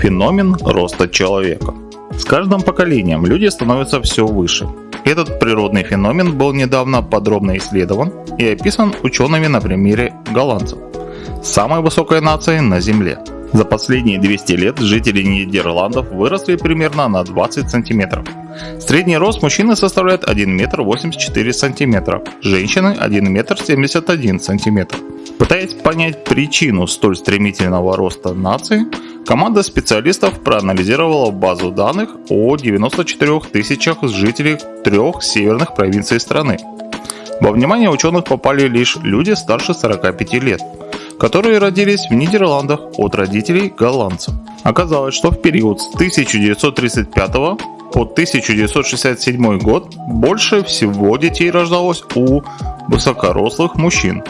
Феномен роста человека. С каждым поколением люди становятся все выше. Этот природный феномен был недавно подробно исследован и описан учеными на примере голландцев, самой высокой нации на Земле. За последние 200 лет жители Нидерландов выросли примерно на 20 сантиметров. Средний рост мужчины составляет 1 метр 84 сантиметра, женщины 1 метр 71 сантиметр. Пытаясь понять причину столь стремительного роста нации, команда специалистов проанализировала базу данных о 94 тысячах жителей трех северных провинций страны. Во внимание ученых попали лишь люди старше 45 лет, которые родились в Нидерландах от родителей голландцев. Оказалось, что в период с 1935 по 1967 год больше всего детей рождалось у высокорослых мужчин.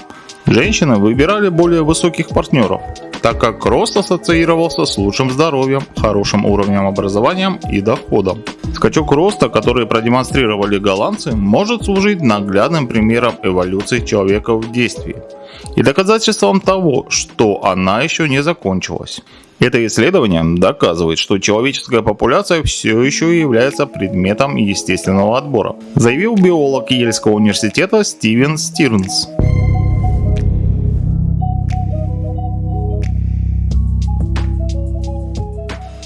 Женщины выбирали более высоких партнеров, так как рост ассоциировался с лучшим здоровьем, хорошим уровнем образования и доходом. Скачок роста, который продемонстрировали голландцы, может служить наглядным примером эволюции человека в действии и доказательством того, что она еще не закончилась. Это исследование доказывает, что человеческая популяция все еще является предметом естественного отбора, заявил биолог Ельского университета Стивен Стирнс.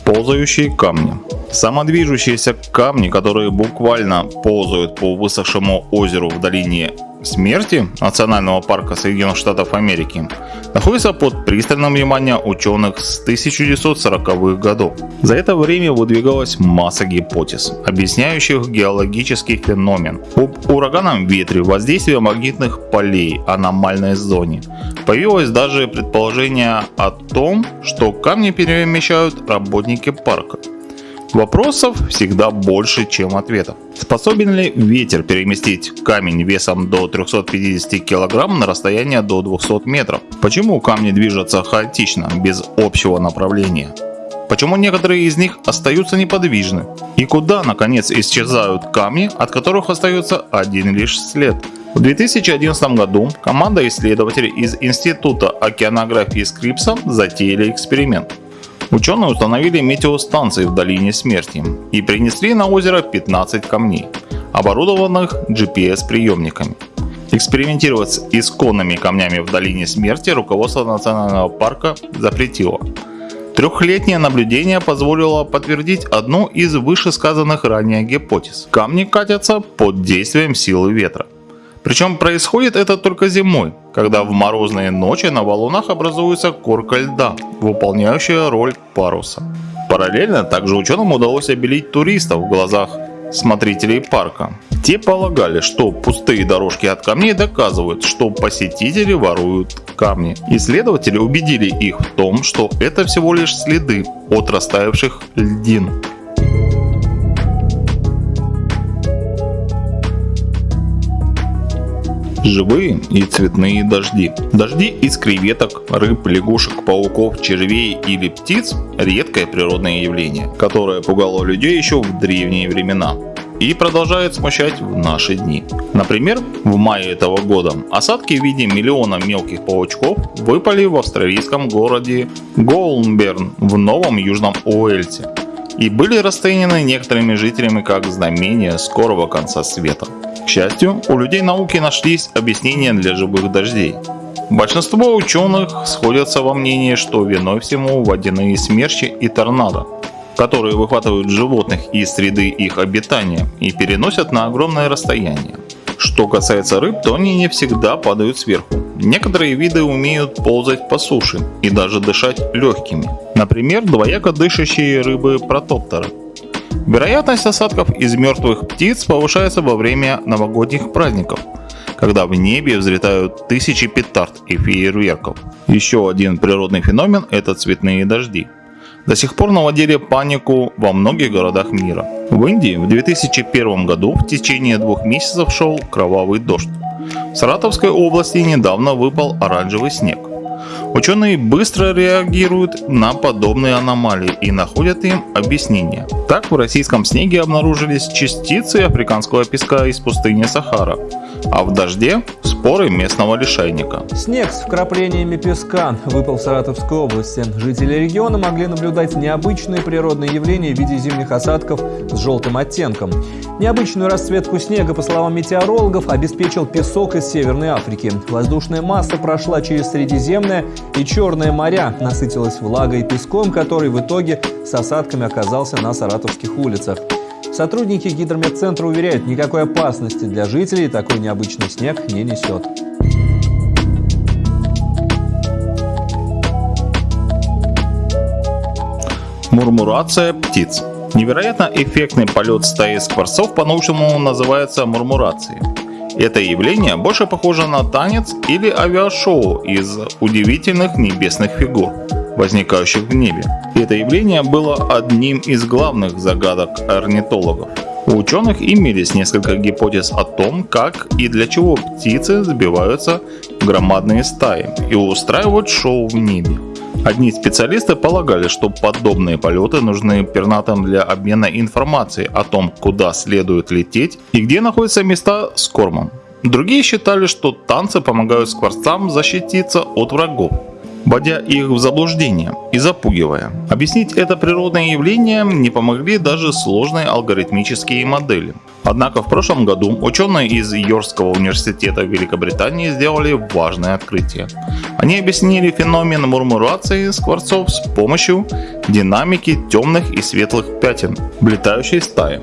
Ползающие камни. Самодвижущиеся камни, которые буквально ползают по высохшему озеру в долине смерти Национального парка Соединенных Штатов Америки находится под пристальным вниманием ученых с 1940-х годов. За это время выдвигалась масса гипотез, объясняющих геологический феномен. Об ураганном ветре, воздействии магнитных полей, аномальной зоне. Появилось даже предположение о том, что камни перемещают работники парка. Вопросов всегда больше, чем ответов. Способен ли ветер переместить камень весом до 350 кг на расстояние до 200 метров? Почему камни движутся хаотично, без общего направления? Почему некоторые из них остаются неподвижны? И куда, наконец, исчезают камни, от которых остается один лишь след? В 2011 году команда исследователей из Института океанографии Скрипса затеяли эксперимент. Ученые установили метеостанции в долине смерти и принесли на озеро 15 камней, оборудованных GPS-приемниками. Экспериментировать с исконными камнями в долине смерти руководство национального парка запретило. Трехлетнее наблюдение позволило подтвердить одну из вышесказанных ранее гипотез. Камни катятся под действием силы ветра. Причем происходит это только зимой, когда в морозные ночи на валунах образуется корка льда, выполняющая роль паруса. Параллельно также ученым удалось обелить туристов в глазах смотрителей парка. Те полагали, что пустые дорожки от камней доказывают, что посетители воруют камни. Исследователи убедили их в том, что это всего лишь следы от растаявших льдин. Живые и цветные дожди. Дожди из креветок, рыб, лягушек, пауков, червей или птиц – редкое природное явление, которое пугало людей еще в древние времена и продолжает смущать в наши дни. Например, в мае этого года осадки в виде миллиона мелких паучков выпали в австралийском городе Гоулнберн в Новом Южном Уэльсе и были расценены некоторыми жителями как знамение скорого конца света. К счастью, у людей науки нашлись объяснения для живых дождей. Большинство ученых сходятся во мнении, что виной всему водяные смерчи и торнадо, которые выхватывают животных из среды их обитания и переносят на огромное расстояние. Что касается рыб, то они не всегда падают сверху. Некоторые виды умеют ползать по суше и даже дышать легкими. Например, двояко дышащие рыбы протоптеры. Вероятность осадков из мертвых птиц повышается во время новогодних праздников, когда в небе взлетают тысячи петард и фейерверков. Еще один природный феномен – это цветные дожди. До сих пор наводили панику во многих городах мира. В Индии в 2001 году в течение двух месяцев шел кровавый дождь. В Саратовской области недавно выпал оранжевый снег. Ученые быстро реагируют на подобные аномалии и находят им объяснение. Так в российском снеге обнаружились частицы африканского песка из пустыни Сахара, а в дожде – споры местного лишайника. Снег с вкраплениями песка выпал в Саратовской области. Жители региона могли наблюдать необычные природные явления в виде зимних осадков с желтым оттенком. Необычную расцветку снега, по словам метеорологов, обеспечил песок из Северной Африки. Воздушная масса прошла через Средиземное и Черное моря, насытилась влагой и песком, который в итоге с осадками оказался на саратовских улицах. Сотрудники гидрометцентра уверяют, никакой опасности для жителей такой необычный снег не несет. Мурмурация птиц. Невероятно эффектный полет стаи скворцов по-научному называется мурмурацией. Это явление больше похоже на танец или авиашоу из удивительных небесных фигур возникающих в небе. Это явление было одним из главных загадок орнитологов. У ученых имелись несколько гипотез о том, как и для чего птицы сбиваются в громадные стаи и устраивают шоу в небе. Одни специалисты полагали, что подобные полеты нужны пернатым для обмена информацией о том, куда следует лететь и где находятся места с кормом. Другие считали, что танцы помогают скворцам защититься от врагов вводя их в заблуждение и запугивая. Объяснить это природное явление не помогли даже сложные алгоритмические модели. Однако в прошлом году ученые из Йоркского университета Великобритании сделали важное открытие. Они объяснили феномен мурмурации скворцов с помощью динамики темных и светлых пятен в стае.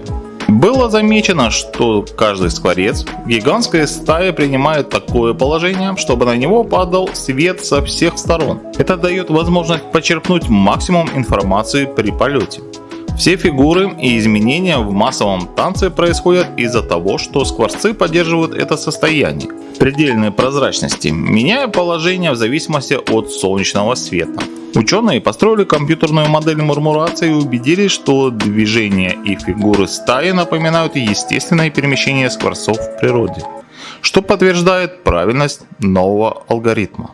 Было замечено, что каждый скворец в гигантской стае принимает такое положение, чтобы на него падал свет со всех сторон. Это дает возможность почерпнуть максимум информации при полете. Все фигуры и изменения в массовом танце происходят из-за того, что скворцы поддерживают это состояние предельной прозрачности, меняя положение в зависимости от солнечного света. Ученые построили компьютерную модель мурмурации и убедились, что движения и фигуры стаи напоминают естественное перемещение скворцов в природе, что подтверждает правильность нового алгоритма.